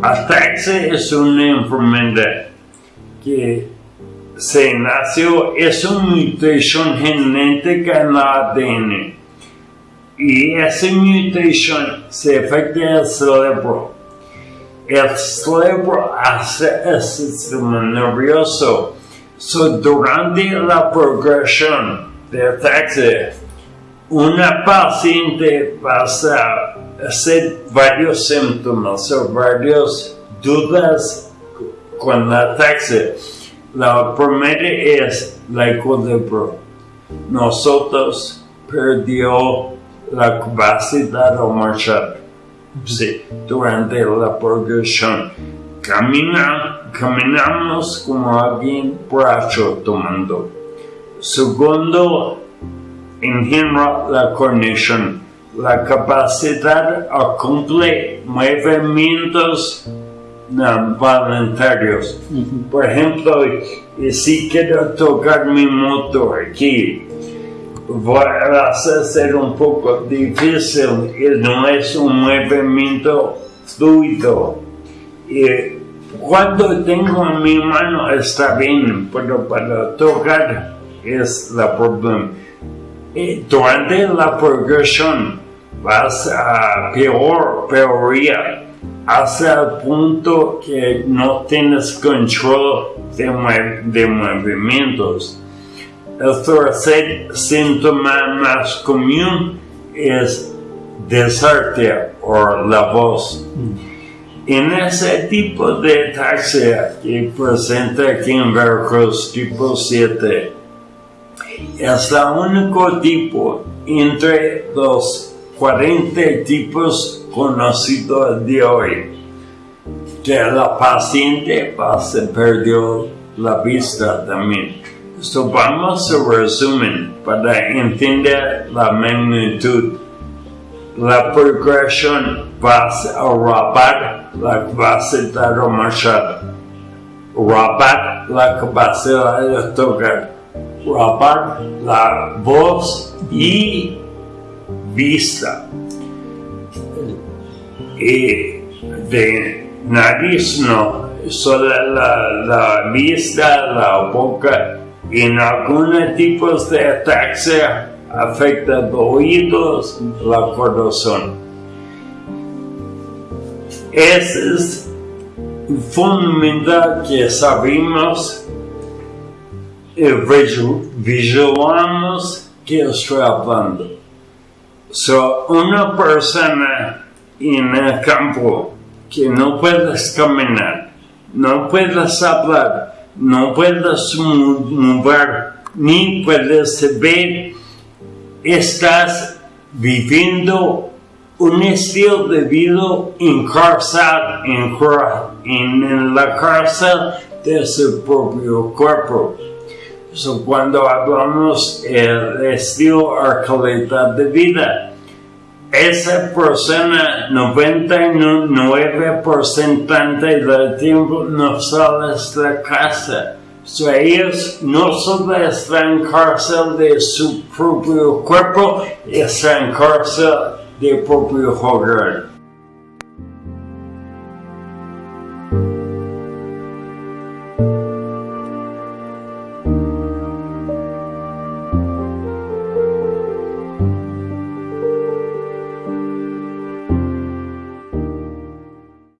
Ataxia es una enfermedad que se nació, es una mutación genética en el ADN y esa mutación se afecta al cerebro. El cerebro hace el sistema nervioso. So, durante la progresión de ataxia, una paciente va a hacer varios síntomas o varias dudas con la ataxia. La primera es la equilibrio. Nosotros perdió la capacidad de marchar durante la progresión. caminamos como alguien brazo tomando. Segundo, en general, la cognición, la capacidad a cumplir movimientos voluntarios. Por ejemplo, si quiero tocar mi motor aquí, va a ser un poco difícil y no es un movimiento fluido. Y cuando tengo mi mano está bien, pero para tocar es el problema. Durante la progresión vas a peor, peoría, hasta el punto que no tienes control de, de movimientos. El tercer síntoma más común es desertia o la voz. En ese tipo de ataxia que presenta aquí en Veracruz tipo 7, es el único tipo entre los 40 tipos conocidos de hoy que la paciente se perdió la vista también. So vamos a resumen para entender la magnitud. La progresión va a rapar la capacidad de marchar, rapar la capacidad de tocar, rapar la voz y vista. Y de nariz no, solo la, la vista, la boca en algunos tipos de ataxia afecta los oídos, la corazón. Es fundamental que sabemos y visualizamos que estoy hablando. So, una persona en el campo que no puedes caminar, no puedes hablar, no puedes mover ni puedes ver, estás viviendo un estilo de vida en en, la cárcel de su propio cuerpo. Cuando hablamos del estilo o calidad de vida, esa persona 99% del tiempo no sale de casa. So, ellos no solo están en cárcel de su propio cuerpo, están en cárcel de propio hogar.